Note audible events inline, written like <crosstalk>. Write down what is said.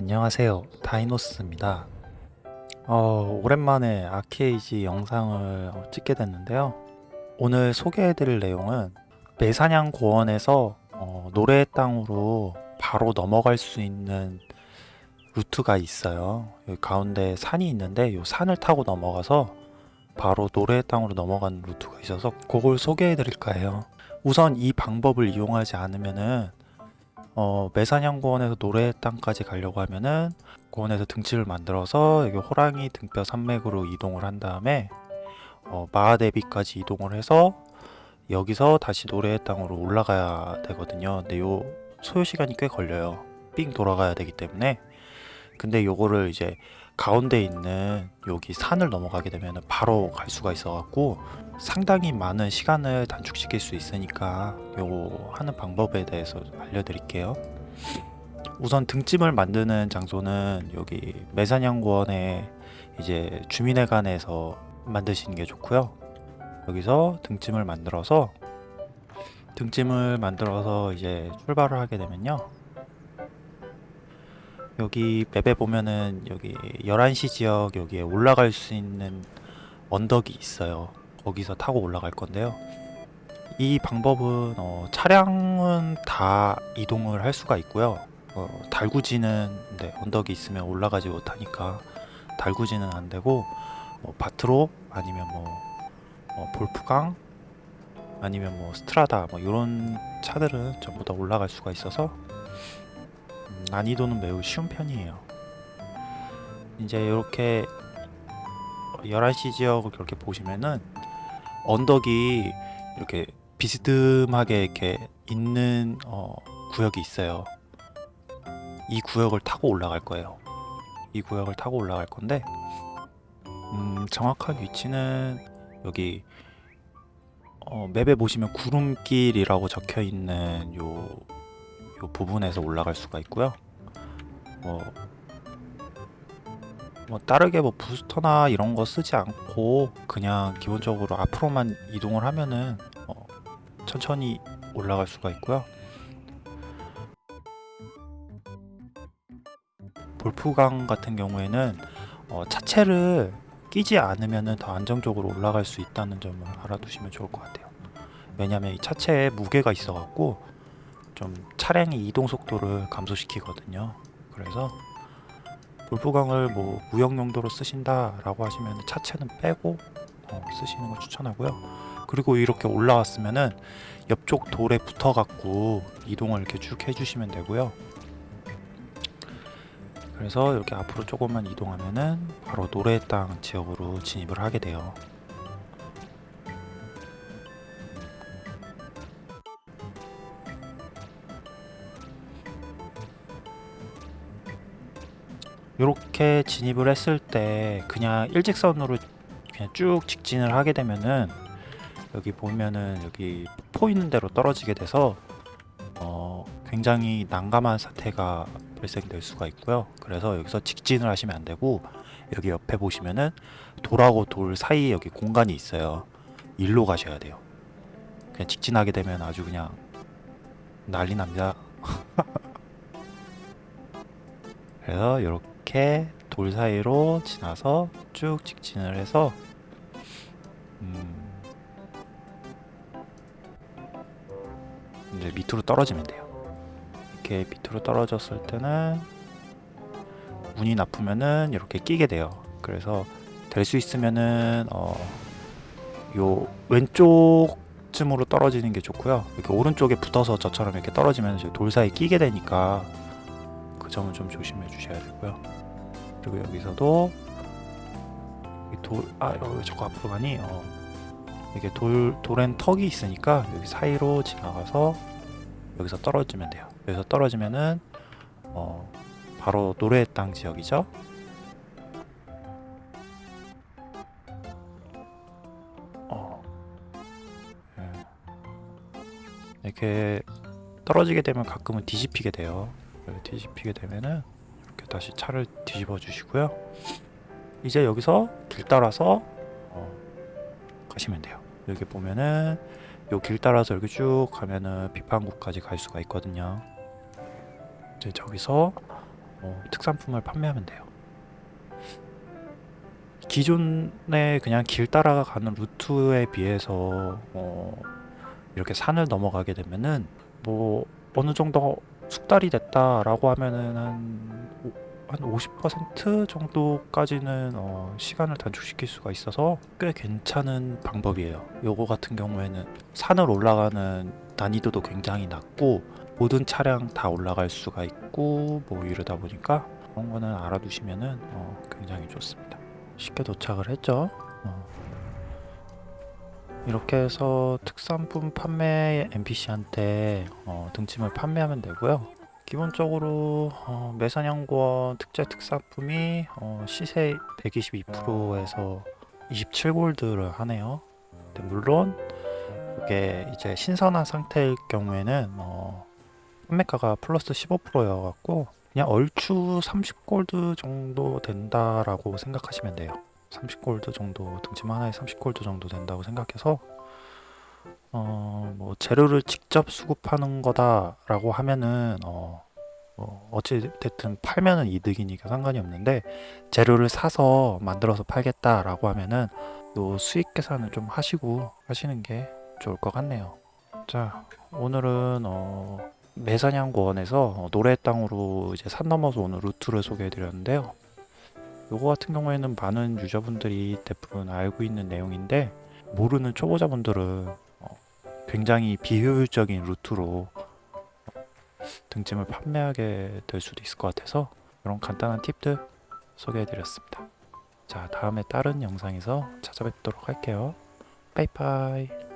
안녕하세요. 다이노스입니다. 어, 오랜만에 아케이지 영상을 어, 찍게 됐는데요. 오늘 소개해드릴 내용은 매사냥 고원에서 어, 노래의 땅으로 바로 넘어갈 수 있는 루트가 있어요. 가운데 산이 있는데 이 산을 타고 넘어가서 바로 노래의 땅으로 넘어가는 루트가 있어서 그걸 소개해 드릴까 해요. 우선 이 방법을 이용하지 않으면은 어, 매사냥고원에서 노래의 땅까지 가려고 하면은 고원에서 등치를 만들어서 여기 호랑이 등뼈 산맥으로 이동을 한 다음에 어, 마하대비까지 이동을 해서 여기서 다시 노래의 땅으로 올라가야 되거든요. 근데 요 소요 시간이 꽤 걸려요. 삥 돌아가야 되기 때문에. 근데 요거를 이제 가운데 있는 여기 산을 넘어가게 되면 바로 갈 수가 있어 갖고 상당히 많은 시간을 단축시킬 수 있으니까 요거 하는 방법에 대해서 알려드릴게요. 우선 등짐을 만드는 장소는 여기 매산양고원에 이제 주민회관에서 만드시는 게 좋고요. 여기서 등짐을 만들어서 등짐을 만들어서 이제 출발을 하게 되면요. 여기 맵에 보면은 여기 11시 지역 여기에 올라갈 수 있는 언덕이 있어요 거기서 타고 올라갈 건데요. 이 방법은 어, 차량은 다 이동을 할 수가 있고요. 어, 달구지는 네, 언덕이 있으면 올라가지 못하니까 달구지는 안 되고 뭐 바트로 아니면 뭐 어, 볼프강 아니면 뭐 스트라다 뭐 이런 차들은 전부 다 올라갈 수가 있어서 음, 난이도는 매우 쉬운 편이에요. 이제 이렇게 11시 지역을 그렇게 보시면은 언덕이 이렇게 비스듬하게 이렇게 있는 어, 구역이 있어요. 이 구역을 타고 올라갈 거예요. 이 구역을 타고 올라갈 건데 음, 정확한 위치는 여기 어, 맵에 보시면 구름길이라고 적혀 있는 요, 요 부분에서 올라갈 수가 있고요. 뭐, 뭐 다르게 뭐 부스터나 이런 거 쓰지 않고 그냥 기본적으로 앞으로만 이동을 하면은 어, 천천히 올라갈 수가 있고요. 볼프강 같은 경우에는 어, 차체를 끼지 않으면 더 안정적으로 올라갈 수 있다는 점을 알아두시면 좋을 것 같아요. 왜냐면 이 차체에 무게가 있어 갖고 좀 차량의 이동 속도를 감소시키거든요. 그래서 볼프강을 뭐 무역 용도로 쓰신다 라고 하시면 차체는 빼고 어, 쓰시는 걸 추천하고요. 그리고 이렇게 올라왔으면은 옆쪽 돌에 붙어 갖고 이동을 이렇게 쭉 해주시면 되고요. 그래서 이렇게 앞으로 조금만 이동하면은 바로 노래 땅 지역으로 진입을 하게 돼요 이렇게 진입을 했을 때 그냥 일직선으로 그냥 쭉 직진을 하게 되면은 여기 보면은 여기 포 있는 대로 떨어지게 돼서 어 굉장히 난감한 사태가 발생될 수가 있고요. 그래서 여기서 직진을 하시면 안 되고 여기 옆에 보시면은 돌하고 돌 사이에 여기 공간이 있어요. 일로 가셔야 돼요. 그냥 직진하게 되면 아주 그냥 난리 납니다. <laughs> 그래서 이렇게 돌 사이로 지나서 쭉 직진을 해서 음 이제 밑으로 떨어지면 돼요. 이렇게 밑으로 떨어졌을 때는 운이 나쁘면은 이렇게 끼게 돼요. 그래서 될 수 있으면은 어, 요 왼쪽쯤으로 떨어지는 게 좋고요. 이렇게 오른쪽에 붙어서 저처럼 이렇게 떨어지면 돌 사이 끼게 되니까 그 점은 좀 조심해 주셔야 되고요 그리고 여기서도 돌, 아, 왜 자꾸 앞으로 가니? 어. 이게 돌, 돌엔 턱이 있으니까 여기 사이로 지나가서 여기서 떨어지면 돼요 여기서 떨어지면은 어, 바로 노래의 땅 지역이죠 어, 예. 이렇게 떨어지게 되면 가끔은 뒤집히게 돼요 뒤집히게 되면은 이렇게 다시 차를 뒤집어 주시고요. 이제 여기서 길 따라서 어, 가시면 돼요. 여기 보면은 요 길 따라서 이렇게 쭉 가면은 비판구까지 갈 수가 있거든요. 이제 저기서 어, 특산품을 판매하면 돼요. 기존에 그냥 길 따라가는 루트에 비해서 어, 이렇게 산을 넘어가게 되면은 뭐 어느 정도 숙달이 됐다라고 하면은 한, 오- 한50% 정도까지는 어, 시간을 단축시킬 수가 있어서 꽤 괜찮은 방법이에요. 요거 같은 경우에는 산을 올라가는 난이도도 굉장히 낮고 모든 차량 다 올라갈 수가 있고 뭐 이러다 보니까 그런 거는 알아두시면은 어, 굉장히 좋습니다. 쉽게 도착을 했죠. 어. 이렇게 해서 특산품 판매 NPC한테 어, 등짐을 판매하면 되고요. 기본적으로 어, 매사냥권 특제 특산품이 어, 시세 122%에서 27골드를 하네요. 근데 물론 이게 이제 신선한 상태일 경우에는 어, 판매가가 플러스 15%여갖고 그냥 얼추 30골드 정도 된다라고 생각하시면 돼요. 30골드 정도 등짐 하나에 30골드 정도 된다고 생각해서 어, 뭐 재료를 직접 수급하는 거다라고 하면은 어, 뭐 어찌 됐든 팔면은 이득이니까 상관이 없는데 재료를 사서 만들어서 팔겠다라고 하면은 요 수익 계산을 좀 하시고 하시는 게 좋을 것 같네요. 자, 오늘은 어, 매사냥고원에서 어, 노래 땅으로 이제 산 넘어서 오는 루트를 소개해 드렸는데요. 요거 같은 경우에는 많은 유저분들이 대부분 알고 있는 내용인데 모르는 초보자분들은 어, 굉장히 비효율적인 루트로 등짐을 판매하게 될 수도 있을 것 같아서 이런 간단한 팁들 소개해 드렸습니다. 자, 다음에 다른 영상에서 찾아뵙도록 할게요. 빠이빠이.